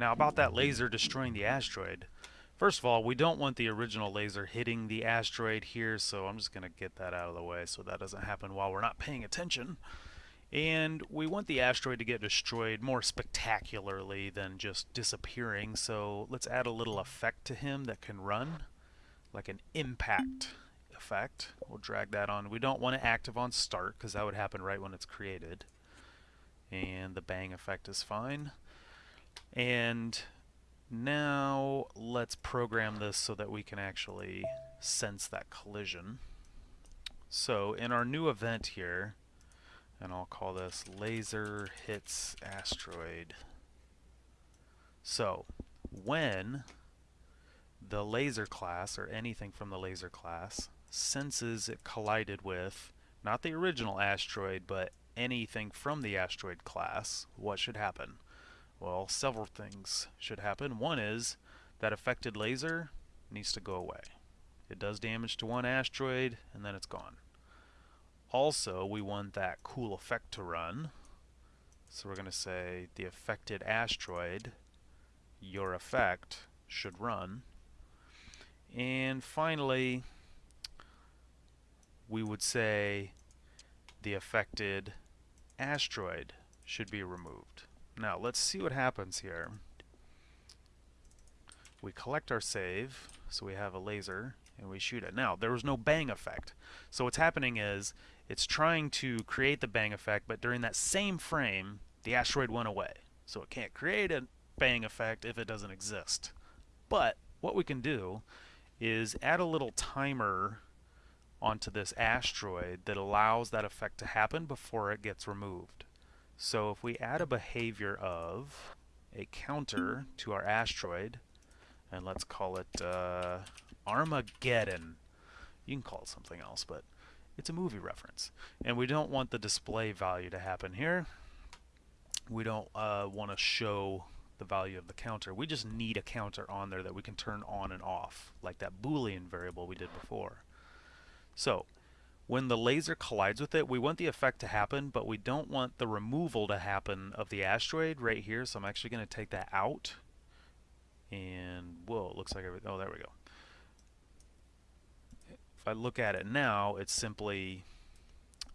Now about that laser destroying the asteroid. First of all, we don't want the original laser hitting the asteroid here, so I'm just going to get that out of the way so that doesn't happen while we're not paying attention. And we want the asteroid to get destroyed more spectacularly than just disappearing, so let's add a little effect to him that can run, like an impact effect. We'll drag that on. We don't want it active on start, because that would happen right when it's created. And the bang effect is fine. And now let's program this so that we can actually sense that collision. So in our new event here, and I'll call this laser hits asteroid. So when the laser class or anything from the laser class senses it collided with not the original asteroid but anything from the asteroid class, what should happen? Well, several things should happen. One is that affected laser needs to go away. It does damage to one asteroid and then it's gone. Also, we want that cool effect to run. So we're going to say the affected asteroid, your effect, should run. And finally, we would say the affected asteroid should be removed. Now let's see what happens here. We collect our save, so we have a laser, and we shoot it. Now, there was no bang effect. So what's happening is, it's trying to create the bang effect, but during that same frame, the asteroid went away. So it can't create a bang effect if it doesn't exist. But what we can do is add a little timer onto this asteroid that allows that effect to happen before it gets removed. So if we add a behavior of a counter to our asteroid, and let's call it uh, Armageddon. You can call it something else, but it's a movie reference. And we don't want the display value to happen here. We don't uh, want to show the value of the counter. We just need a counter on there that we can turn on and off, like that Boolean variable we did before. So when the laser collides with it, we want the effect to happen, but we don't want the removal to happen of the asteroid right here. So I'm actually going to take that out. And, whoa, it looks like, oh, there we go. If I look at it now, it's simply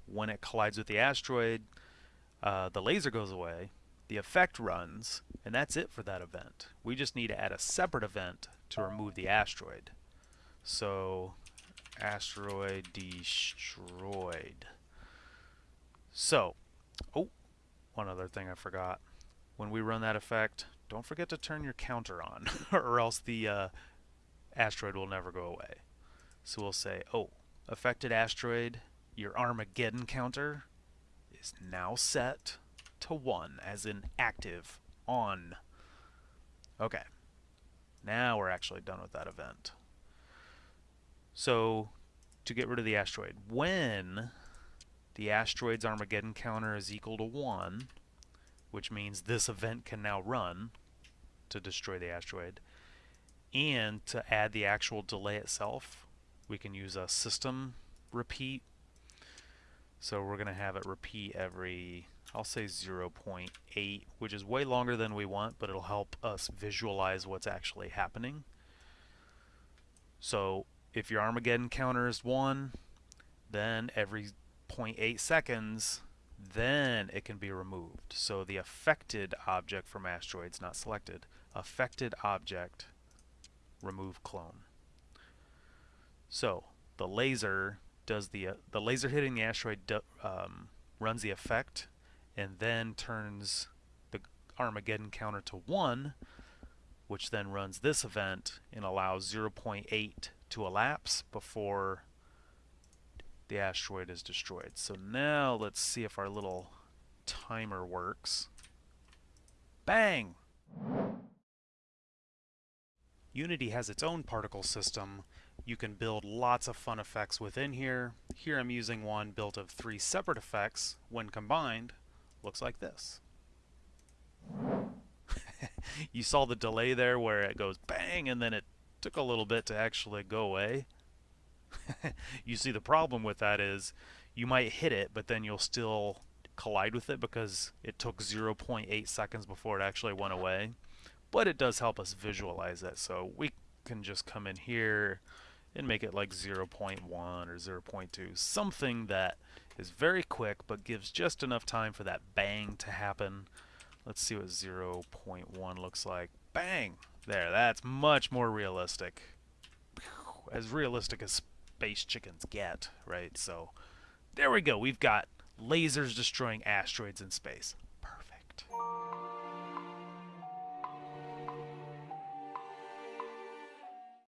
when it collides with the asteroid, uh, the laser goes away, the effect runs, and that's it for that event. We just need to add a separate event to remove the asteroid. So asteroid destroyed. So, oh, one other thing I forgot. When we run that effect, don't forget to turn your counter on, or else the uh, asteroid will never go away. So we'll say, oh, affected asteroid, your Armageddon counter is now set to 1, as in active, on. Okay. Now we're actually done with that event. So to get rid of the asteroid, when the asteroid's Armageddon counter is equal to 1, which means this event can now run to destroy the asteroid, and to add the actual delay itself, we can use a system repeat. So we're going to have it repeat every, I'll say 0.8, which is way longer than we want, but it'll help us visualize what's actually happening. So if your Armageddon counter is 1, then every 0.8 seconds, then it can be removed. So the affected object from asteroids not selected. Affected object, remove clone. So the laser does the uh, the laser hitting the asteroid um, runs the effect and then turns the Armageddon counter to 1 which then runs this event and allows 0.8 to elapse before the asteroid is destroyed. So now let's see if our little timer works. Bang! Unity has its own particle system. You can build lots of fun effects within here. Here I'm using one built of three separate effects. When combined, looks like this. you saw the delay there where it goes bang and then it took a little bit to actually go away. you see the problem with that is you might hit it, but then you'll still collide with it because it took 0.8 seconds before it actually went away. but it does help us visualize it. So we can just come in here and make it like 0.1 or 0.2, something that is very quick but gives just enough time for that bang to happen. Let's see what 0.1 looks like. Bang! There, that's much more realistic. As realistic as space chickens get, right? So there we go. We've got lasers destroying asteroids in space. Perfect.